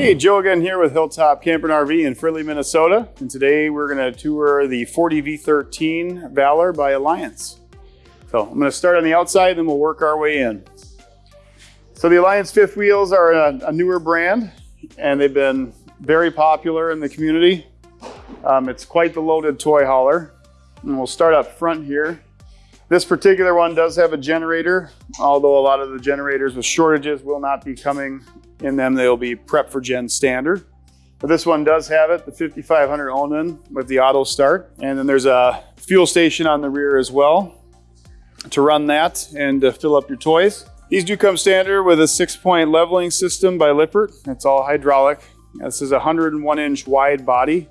Hey, Joe again here with Hilltop Camper and RV in Fridley, Minnesota. And today we're gonna tour the 40V13 Valor by Alliance. So I'm gonna start on the outside and then we'll work our way in. So the Alliance fifth wheels are a, a newer brand and they've been very popular in the community. Um, it's quite the loaded toy hauler. And we'll start up front here. This particular one does have a generator, although a lot of the generators with shortages will not be coming in them. They'll be prep for gen standard. But this one does have it, the 5500 Onan with the auto start. And then there's a fuel station on the rear as well to run that and to fill up your toys. These do come standard with a six point leveling system by Lippert. It's all hydraulic. This is a 101 inch wide body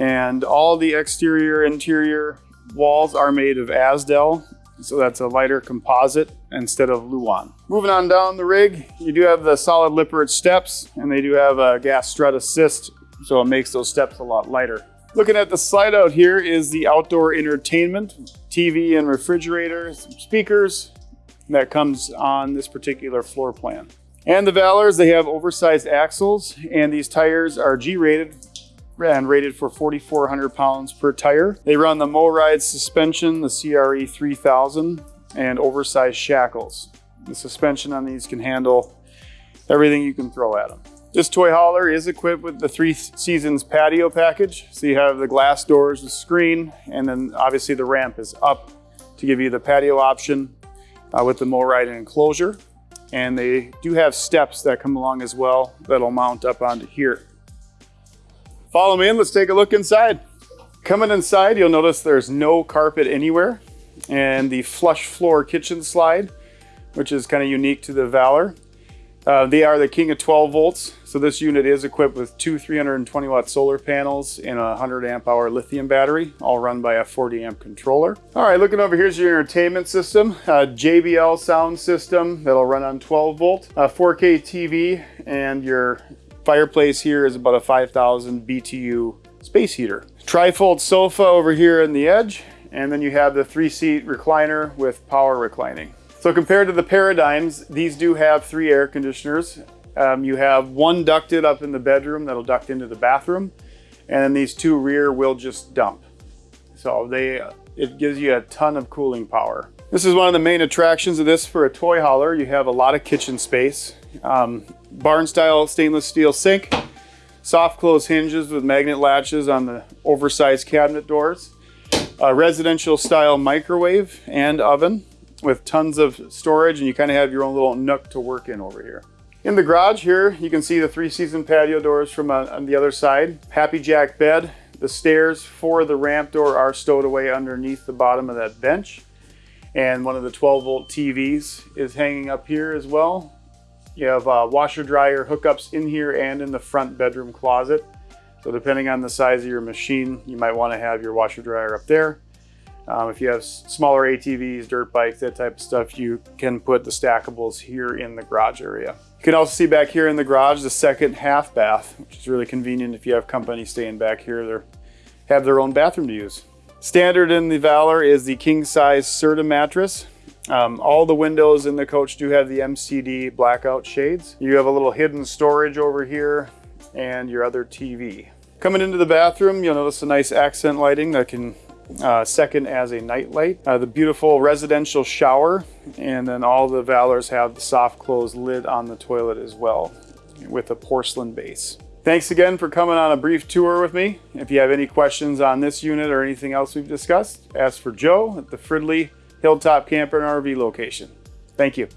and all the exterior interior walls are made of Azdel, so that's a lighter composite instead of Luan. Moving on down the rig, you do have the solid Lippert steps, and they do have a gas strut assist, so it makes those steps a lot lighter. Looking at the slide out here is the outdoor entertainment, TV and refrigerator, speakers that comes on this particular floor plan. And the Valors, they have oversized axles, and these tires are G-rated, and rated for 4,400 pounds per tire. They run the MORryde suspension, the CRE 3000, and oversized shackles. The suspension on these can handle everything you can throw at them. This toy hauler is equipped with the Three Seasons patio package. So you have the glass doors, the screen, and then obviously the ramp is up to give you the patio option uh, with the MORryde enclosure. And they do have steps that come along as well that'll mount up onto here. Follow me in, let's take a look inside. Coming inside, you'll notice there's no carpet anywhere and the flush floor kitchen slide, which is kind of unique to the Valor. Uh, they are the king of 12 volts. So this unit is equipped with two 320 watt solar panels and a 100 amp hour lithium battery, all run by a 40 amp controller. All right, looking over here's your entertainment system, a JBL sound system that'll run on 12 volt, a 4K TV, and your Fireplace here is about a 5,000 BTU space heater. Trifold sofa over here in the edge, and then you have the three seat recliner with power reclining. So compared to the Paradigms, these do have three air conditioners. Um, you have one ducted up in the bedroom that'll duct into the bathroom, and then these two rear will just dump. So they, it gives you a ton of cooling power. This is one of the main attractions of this for a toy hauler. You have a lot of kitchen space. Um, barn style stainless steel sink, soft close hinges with magnet latches on the oversized cabinet doors, a residential style microwave and oven with tons of storage and you kind of have your own little nook to work in over here. In the garage here, you can see the three season patio doors from uh, on the other side. HappiJac bed. The stairs for the ramp door are stowed away underneath the bottom of that bench. And one of the 12 volt TVs is hanging up here as well. You have uh, washer dryer hookups in here and in the front bedroom closet. So depending on the size of your machine, you might want to have your washer dryer up there. Um, if you have smaller ATVs, dirt bikes, that type of stuff, you can put the stackables here in the garage area. You can also see back here in the garage the second half bath, which is really convenient if you have company staying back here. They have their own bathroom to use. Standard in the Valor is the king size Serta mattress. Um, all the windows in the coach do have the MCD blackout shades. You have a little hidden storage over here and your other TV. Coming into the bathroom, you'll notice a nice accent lighting that can uh, second as a night light. Uh, the beautiful residential shower, and then all the Valors have the soft close lid on the toilet as well with a porcelain base. Thanks again for coming on a brief tour with me. If you have any questions on this unit or anything else we've discussed, ask for Joe at the Fridley Hilltop Camper and RV location. Thank you.